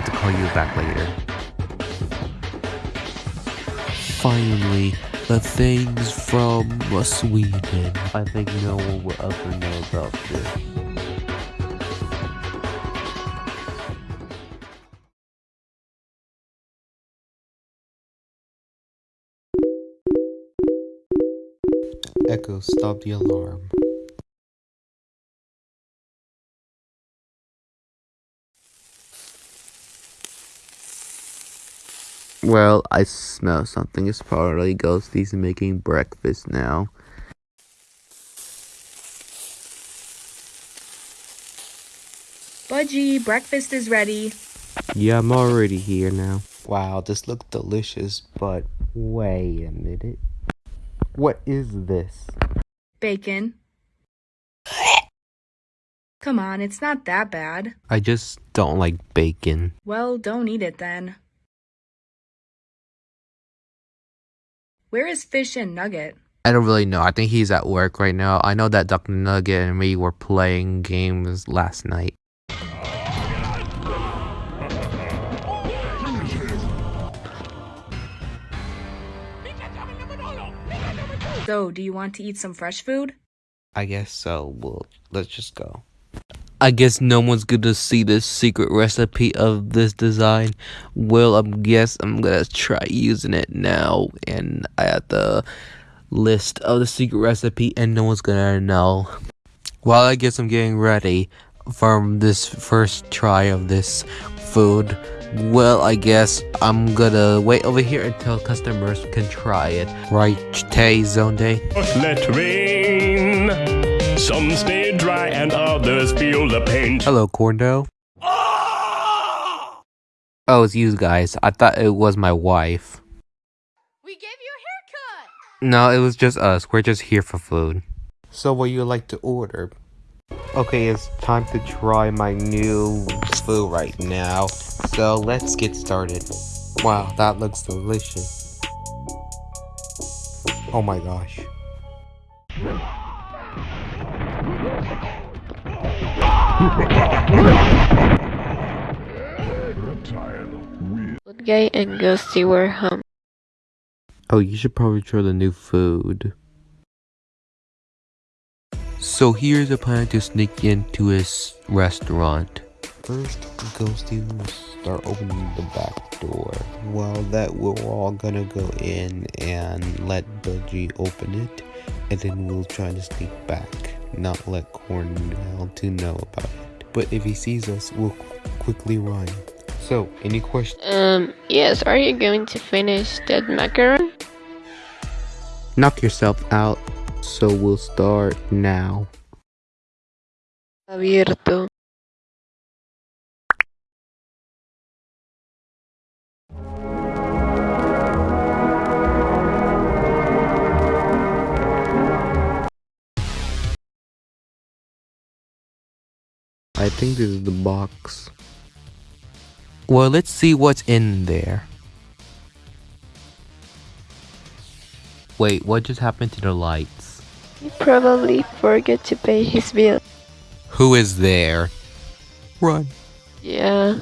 have to call you back later. Finally, the things from Sweden. I think no one will ever know about this. Echo, stop the alarm. Well, I smell something. It's probably Ghosty's making breakfast now. Budgie, breakfast is ready. Yeah, I'm already here now. Wow, this looks delicious, but wait a minute. What is this? Bacon. Come on, it's not that bad. I just don't like bacon. Well, don't eat it then. Where is Fish and Nugget? I don't really know. I think he's at work right now. I know that Duck Nugget and me were playing games last night. So, do you want to eat some fresh food? I guess so. Well, let's just go. I guess no one's gonna see the secret recipe of this design. Well, I guess I'm gonna try using it now, and I have the list of the secret recipe, and no one's gonna know. While I guess I'm getting ready from this first try of this food, well, I guess I'm gonna wait over here until customers can try it. Right, Tay Zonde? Let rain. Some stay dry and others feel the pain. Hello, Corndo. Oh, it's you guys. I thought it was my wife. We gave you a haircut! No, it was just us. We're just here for food. So what you like to order? Okay, it's time to try my new food right now. So let's get started. Wow, that looks delicious. Oh my gosh. Good guy and Ghosty were home. Oh, you should probably try the new food. So here's a plan to sneak into his restaurant. First, Ghosty will start opening the back door. Well, that we're all gonna go in and let Budgie open it, and then we'll try to sneak back, not let Cornell to know about it. But if he sees us, we'll quickly run. So, any questions? Um, yes, are you going to finish that macaron? Knock yourself out. So we'll start now. Abierto. I think this is the box. Well, let's see what's in there. Wait, what just happened to the lights? He probably forgot to pay his bill. Who is there? Run. Yeah.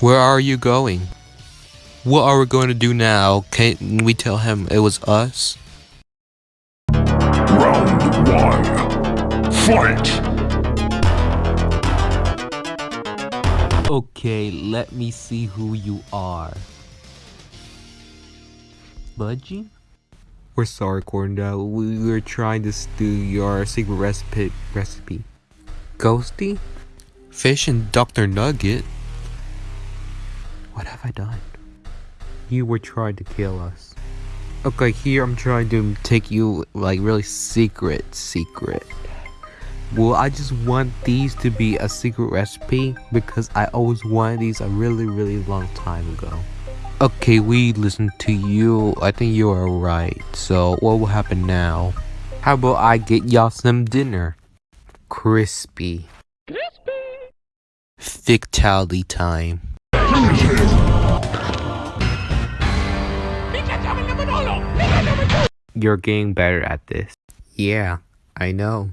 Where are you going? What are we going to do now? Can we tell him it was us? Fight! Okay, let me see who you are. Budgie? We're sorry, Corndell. We were trying to steal your secret recipe. Recipe. Ghosty? Fish and Dr. Nugget? What have I done? You were trying to kill us. Okay, here I'm trying to take you like really secret, secret. Well, I just want these to be a secret recipe because I always wanted these a really, really long time ago. Okay, we listened to you. I think you are right. So, what will happen now? How about I get y'all some dinner? Crispy. Crispy. Fatality time. You're getting better at this. Yeah, I know.